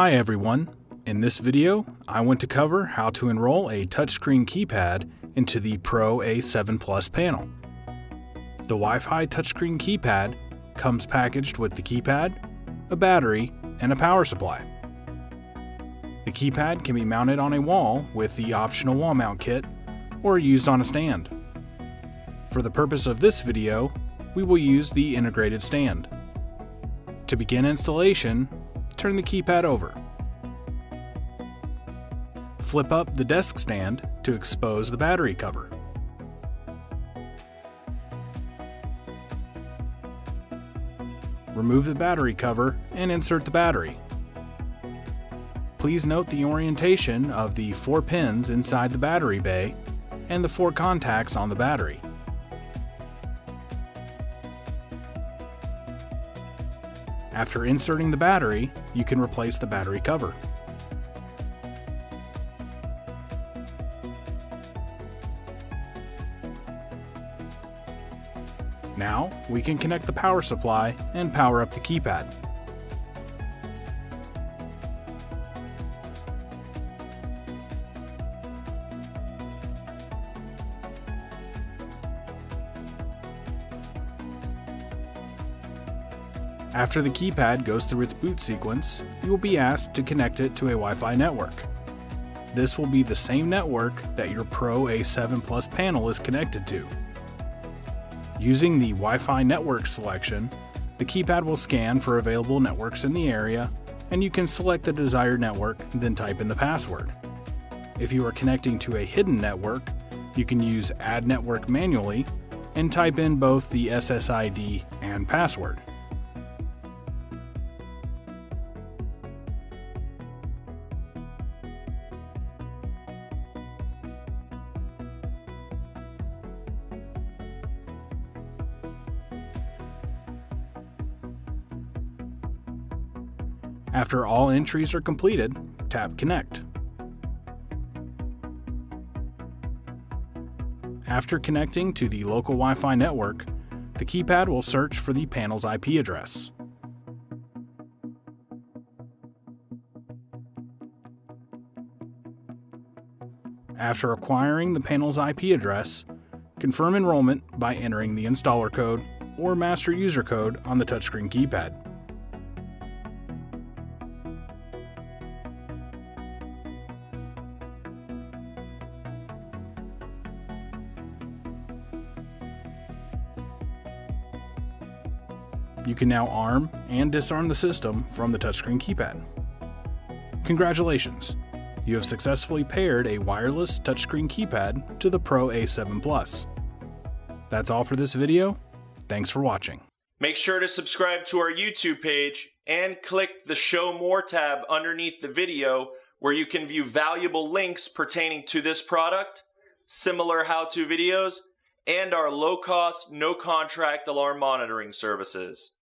Hi everyone. In this video, I want to cover how to enroll a touchscreen keypad into the Pro A7 Plus panel. The Wi-Fi touchscreen keypad comes packaged with the keypad, a battery, and a power supply. The keypad can be mounted on a wall with the optional wall mount kit or used on a stand. For the purpose of this video, we will use the integrated stand. To begin installation, turn the keypad over. Flip up the desk stand to expose the battery cover. Remove the battery cover and insert the battery. Please note the orientation of the four pins inside the battery bay and the four contacts on the battery. After inserting the battery, you can replace the battery cover. Now, we can connect the power supply and power up the keypad. After the keypad goes through its boot sequence, you will be asked to connect it to a Wi-Fi network. This will be the same network that your Pro A7 Plus panel is connected to. Using the Wi-Fi network selection, the keypad will scan for available networks in the area, and you can select the desired network, then type in the password. If you are connecting to a hidden network, you can use Add Network manually and type in both the SSID and password. After all entries are completed, tap Connect. After connecting to the local Wi-Fi network, the keypad will search for the panel's IP address. After acquiring the panel's IP address, confirm enrollment by entering the installer code or master user code on the touchscreen keypad. You can now arm and disarm the system from the touchscreen keypad. Congratulations! You have successfully paired a wireless touchscreen keypad to the Pro A7 Plus. That's all for this video. Thanks for watching. Make sure to subscribe to our YouTube page and click the Show More tab underneath the video where you can view valuable links pertaining to this product, similar how-to videos, and our low-cost, no-contract alarm monitoring services.